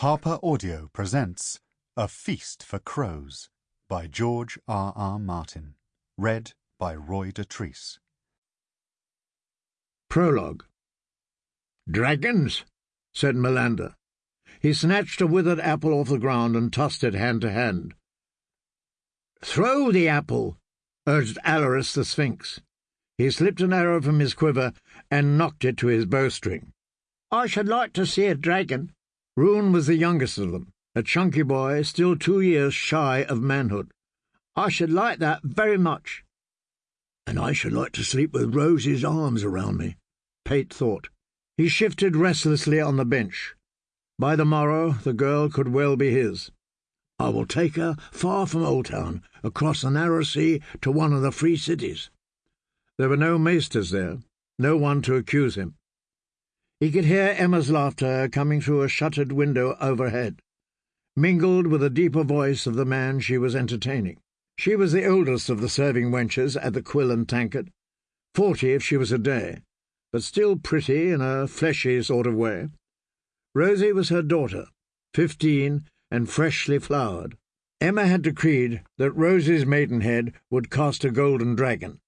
Harper Audio presents A Feast for Crows by George R. R. Martin. Read by Roy Dotrice. Prologue Dragons, said Mollander. He snatched a withered apple off the ground and tossed it hand to hand. Throw the apple, urged Alleras the Sphinx. He slipped an arrow from his quiver and nocked it to his bowstring. I should like to see a dragon. Roone was the youngest of them, a chunky boy, still two years shy of manhood. I should like that very much. And I should like to sleep with Rosey's arms around me, Pate thought. He shifted restlessly on the bench. By the morrow, the girl could well be his. I will take her far from Oldtown, across the narrow sea to one of the free cities. There were no maesters there, no one to accuse him. He could hear Emma's laughter coming through a shuttered window overhead, mingled with the deeper voice of the man she was entertaining. She was the oldest of the serving wenches at the Quill and Tankard, forty if she was a day, but still pretty in a fleshy sort of way. Rosey was her daughter, fifteen and freshly flowered. Emma had decreed that Rosey's maidenhead would cost a golden dragon,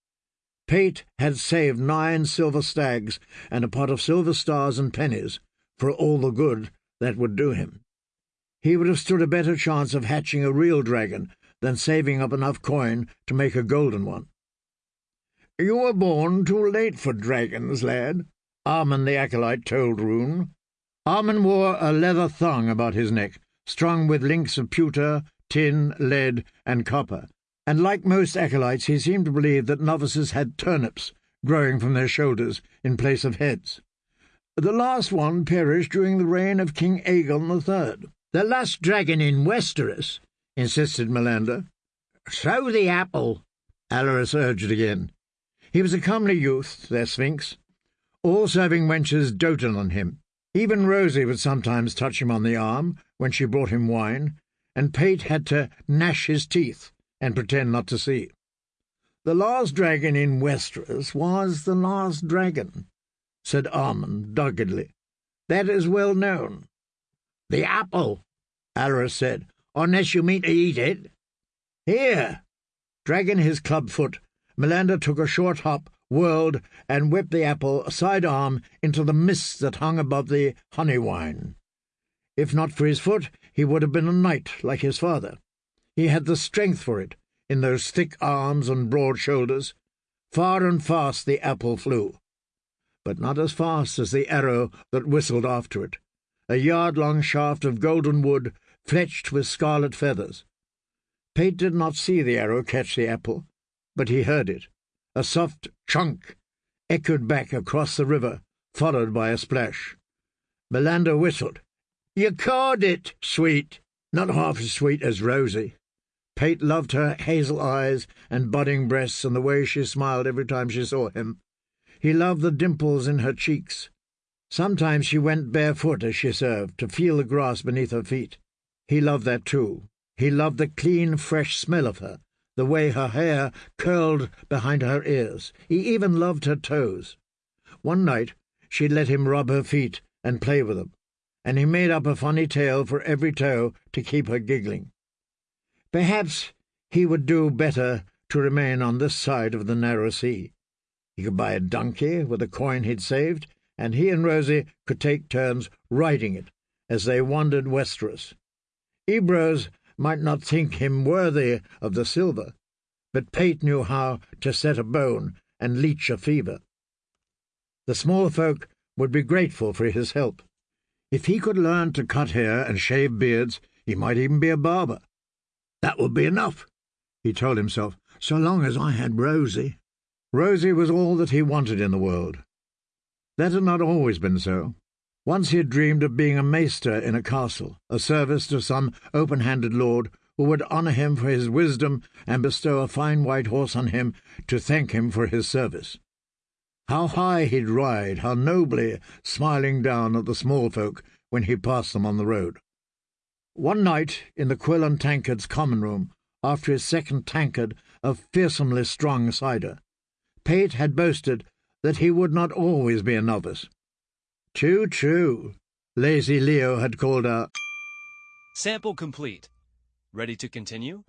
Pate had saved nine silver stags and a pot of silver stars and pennies for all the good that would do him. He would have stood a better chance of hatching a real dragon than saving up enough coin to make a golden one. You were born too late for dragons, lad, Armen the acolyte told Roone. Armen wore a leather thong about his neck, strung with links of pewter, tin, lead, and copper, and like most acolytes he seemed to believe that novices had turnips growing from their shoulders in place of heads. The last one perished during the reign of King Aegon III. The last dragon in Westeros, insisted Mollander. Throw the apple, Alleras urged again. He was a comely youth, their sphinx. All serving wenches doted on him. Even Rosey would sometimes touch him on the arm when she brought him wine, and Pate had to gnash his teeth and pretend not to see. The last dragon in Westeros was the last dragon, said Armen doggedly. That is well known. The apple, Alleras said, unless you mean to eat it. Here. Dragging his club foot, Mollander took a short hop, whirled, and whipped the apple sidearm into the mist that hung above the Honeywine. If not for his foot, he would have been a knight like his father. He had the strength for it, in those thick arms and broad shoulders. Far and fast the apple flew, but not as fast as the arrow that whistled after it, a yard-long shaft of golden wood fletched with scarlet feathers. Pate did not see the arrow catch the apple, but he heard it. A soft chunk echoed back across the river, followed by a splash. Mollander whistled. You caught it, sweet. Not half as sweet as Rosey. Pate loved her hazel eyes and budding breasts and the way she smiled every time she saw him. He loved the dimples in her cheeks. Sometimes she went barefoot as she served, to feel the grass beneath her feet. He loved that too. He loved the clean, fresh smell of her, the way her hair curled behind her ears. He even loved her toes. One night she let him rub her feet and play with them, and he made up a funny tale for every toe to keep her giggling. Perhaps he would do better to remain on this side of the narrow sea. He could buy a donkey with the coin he'd saved, and he and Rosey could take turns riding it as they wandered westeros. Ebrose might not think him worthy of the silver, but Pate knew how to set a bone and leech a fever. The small folk would be grateful for his help. If he could learn to cut hair and shave beards, he might even be a barber. That would be enough, he told himself, so long as I had Rosey. Rosey was all that he wanted in the world. That had not always been so. Once he had dreamed of being a maester in a castle, a service to some open-handed lord who would honour him for his wisdom and bestow a fine white horse on him to thank him for his service. How high he'd ride, how nobly, smiling down at the small folk when he passed them on the road. One night, in the Quill and Tankard's common room, after his second tankard of fearsomely strong cider, Pate had boasted that he would not always be a novice. True, true, lazy Leo had called out. Sample complete. Ready to continue?